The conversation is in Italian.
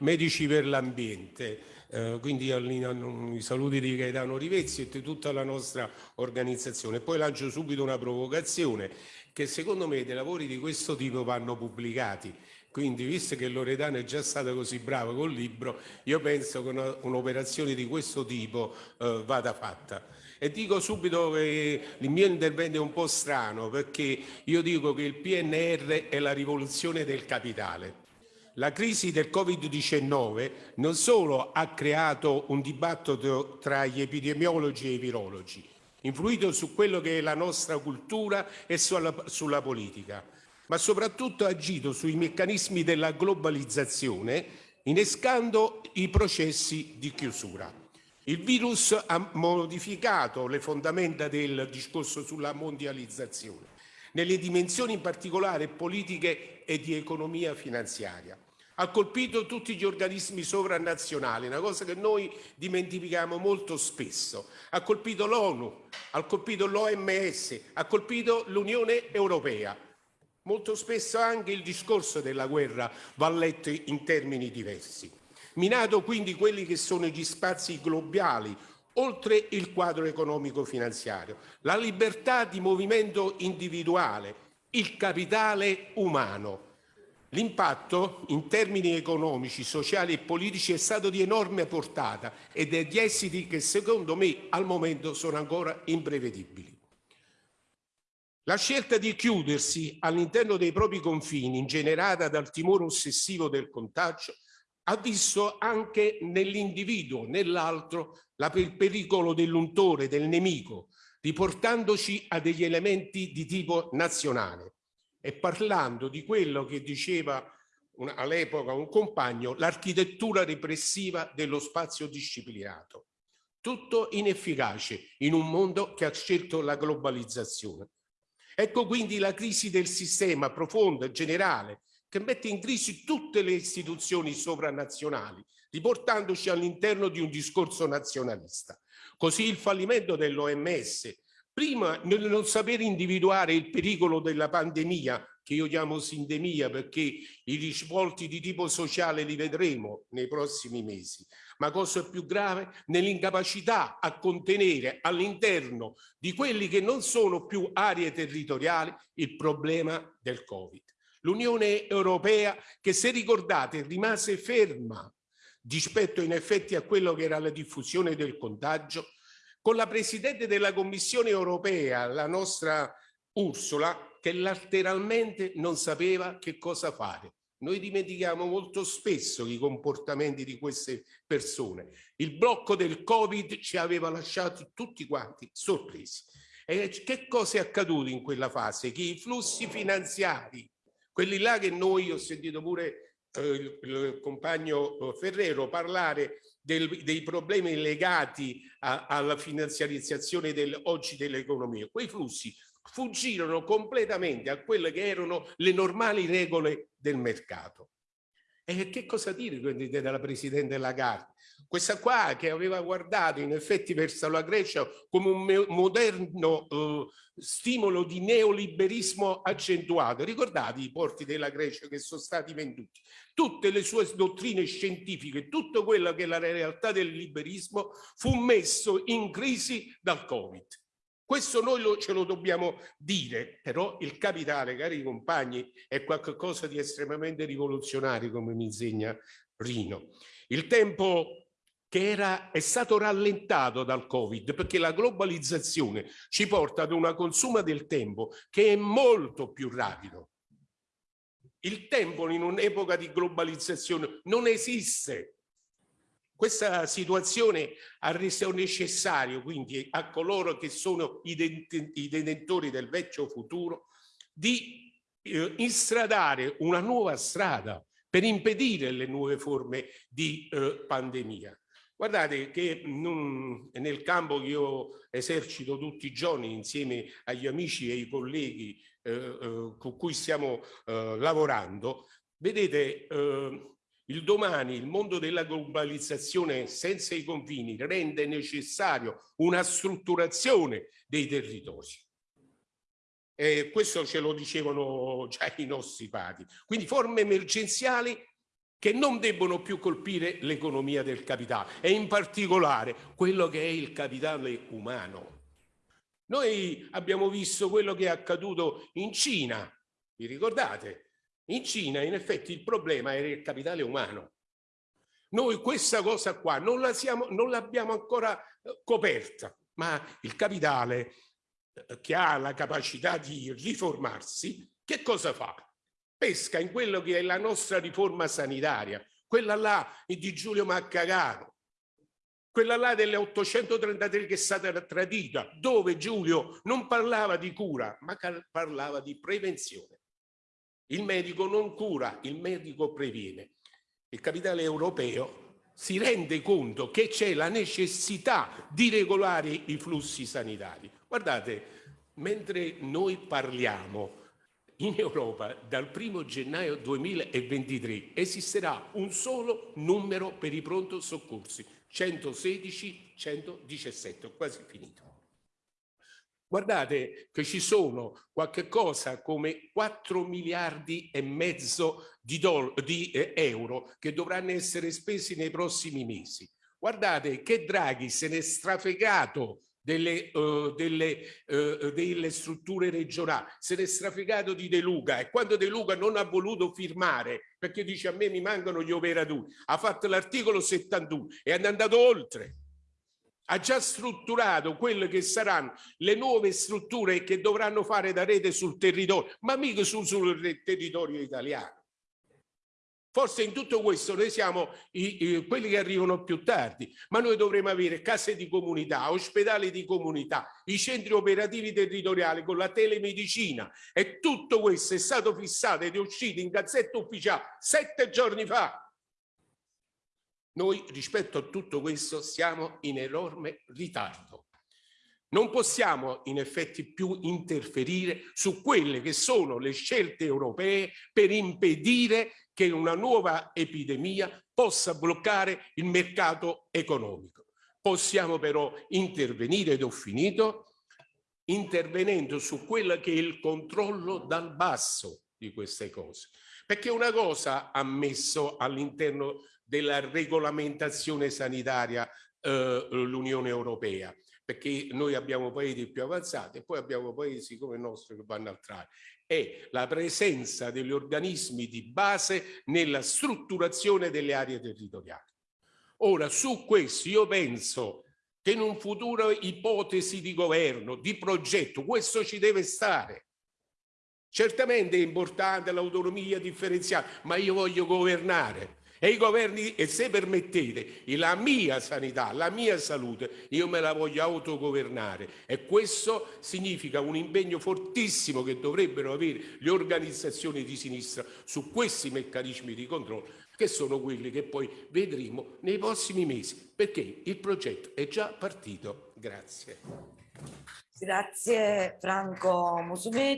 Medici per l'Ambiente, eh, quindi i saluti di Gaetano Rivezzi e di tutta la nostra organizzazione. Poi lancio subito una provocazione che secondo me dei lavori di questo tipo vanno pubblicati. Quindi, visto che Loredana è già stata così brava col libro, io penso che un'operazione di questo tipo eh, vada fatta. E dico subito che il mio intervento è un po' strano perché io dico che il PNR è la rivoluzione del capitale. La crisi del Covid-19 non solo ha creato un dibattito tra gli epidemiologi e i virologi, influito su quello che è la nostra cultura e sulla, sulla politica, ma soprattutto ha agito sui meccanismi della globalizzazione, innescando i processi di chiusura. Il virus ha modificato le fondamenta del discorso sulla mondializzazione, nelle dimensioni in particolare politiche e di economia finanziaria ha colpito tutti gli organismi sovranazionali, una cosa che noi dimentichiamo molto spesso. Ha colpito l'ONU, ha colpito l'OMS, ha colpito l'Unione Europea. Molto spesso anche il discorso della guerra va letto in termini diversi. Minato quindi quelli che sono gli spazi globali, oltre il quadro economico-finanziario, la libertà di movimento individuale, il capitale umano, L'impatto in termini economici, sociali e politici è stato di enorme portata e degli esiti che secondo me al momento sono ancora imprevedibili. La scelta di chiudersi all'interno dei propri confini, ingenerata dal timore ossessivo del contagio, ha visto anche nell'individuo, nell'altro, il pericolo dell'untore, del nemico, riportandoci a degli elementi di tipo nazionale e parlando di quello che diceva all'epoca un compagno, l'architettura repressiva dello spazio disciplinato. Tutto inefficace in un mondo che ha scelto la globalizzazione. Ecco quindi la crisi del sistema profonda, generale, che mette in crisi tutte le istituzioni sovranazionali, riportandoci all'interno di un discorso nazionalista. Così il fallimento dell'OMS, Prima nel non saper individuare il pericolo della pandemia, che io chiamo sindemia perché i risvolti di tipo sociale li vedremo nei prossimi mesi, ma cosa più grave, nell'incapacità a contenere all'interno di quelli che non sono più aree territoriali il problema del Covid. L'Unione Europea che se ricordate rimase ferma rispetto in effetti a quello che era la diffusione del contagio con la Presidente della Commissione europea, la nostra Ursula, che lateralmente non sapeva che cosa fare. Noi dimentichiamo molto spesso i comportamenti di queste persone. Il blocco del Covid ci aveva lasciati tutti quanti sorpresi. E che cosa è accaduto in quella fase? Che i flussi finanziari, quelli là che noi, ho sentito pure eh, il, il compagno Ferrero parlare del, dei problemi legati a, alla finanziarizzazione del, oggi dell'economia. Quei flussi fuggirono completamente a quelle che erano le normali regole del mercato. E che cosa dire quindi della Presidente Lagarde? Questa qua che aveva guardato in effetti verso la Grecia come un moderno eh, stimolo di neoliberismo accentuato. Ricordate i porti della Grecia che sono stati venduti? Tutte le sue dottrine scientifiche, tutto quello che è la realtà del liberismo fu messo in crisi dal Covid. Questo noi lo, ce lo dobbiamo dire, però il capitale, cari compagni, è qualcosa di estremamente rivoluzionario, come mi insegna Rino. Il tempo che era, è stato rallentato dal Covid, perché la globalizzazione ci porta ad una consuma del tempo che è molto più rapido. Il tempo in un'epoca di globalizzazione non esiste, questa situazione ha reso necessario quindi a coloro che sono i, detentori del vecchio futuro di eh, instradare una nuova strada per impedire le nuove forme di eh, pandemia. Guardate che non, nel campo che io esercito tutti i giorni insieme agli amici e ai colleghi eh, eh con cui stiamo eh, lavorando, vedete il domani, il mondo della globalizzazione senza i confini rende necessario una strutturazione dei territori. E questo ce lo dicevano già i nostri padri. Quindi forme emergenziali che non debbono più colpire l'economia del capitale e in particolare quello che è il capitale umano. Noi abbiamo visto quello che è accaduto in Cina, vi ricordate? In Cina in effetti il problema era il capitale umano. Noi questa cosa qua non l'abbiamo ancora eh, coperta, ma il capitale eh, che ha la capacità di riformarsi, che cosa fa? Pesca in quello che è la nostra riforma sanitaria, quella là di Giulio Maccagano, quella là delle 833 che è stata tradita, dove Giulio non parlava di cura, ma parlava di prevenzione. Il medico non cura, il medico previene. Il capitale europeo si rende conto che c'è la necessità di regolare i flussi sanitari. Guardate, mentre noi parliamo in Europa dal 1 gennaio 2023 esisterà un solo numero per i pronto soccorsi, 116, 117, ho quasi finito. Guardate che ci sono qualche cosa come 4 miliardi e mezzo di, di eh, euro che dovranno essere spesi nei prossimi mesi. Guardate che Draghi se n'è strafegato delle, uh, delle, uh, delle, strutture regionali, se n'è strafegato di De Luca e quando De Luca non ha voluto firmare perché dice a me mi mancano gli operatori, ha fatto l'articolo 71 e è andato oltre ha già strutturato quelle che saranno le nuove strutture che dovranno fare da rete sul territorio, ma mica sul, sul territorio italiano. Forse in tutto questo noi siamo i, i, quelli che arrivano più tardi, ma noi dovremo avere case di comunità, ospedali di comunità, i centri operativi territoriali con la telemedicina e tutto questo è stato fissato ed è uscito in gazzetta ufficiale sette giorni fa noi rispetto a tutto questo siamo in enorme ritardo. Non possiamo in effetti più interferire su quelle che sono le scelte europee per impedire che una nuova epidemia possa bloccare il mercato economico. Possiamo però intervenire, ed ho finito, intervenendo su quello che è il controllo dal basso di queste cose. Perché una cosa ha messo all'interno della regolamentazione sanitaria eh, l'Unione Europea, perché noi abbiamo paesi più avanzati e poi abbiamo paesi come il nostro che vanno al traino. È la presenza degli organismi di base nella strutturazione delle aree territoriali. Ora, su questo io penso che in un futuro ipotesi di governo, di progetto, questo ci deve stare. Certamente è importante l'autonomia differenziata, ma io voglio governare e i governi, e se permettete, la mia sanità, la mia salute, io me la voglio autogovernare e questo significa un impegno fortissimo che dovrebbero avere le organizzazioni di sinistra su questi meccanismi di controllo che sono quelli che poi vedremo nei prossimi mesi, perché il progetto è già partito. Grazie. Grazie Franco Musumeti.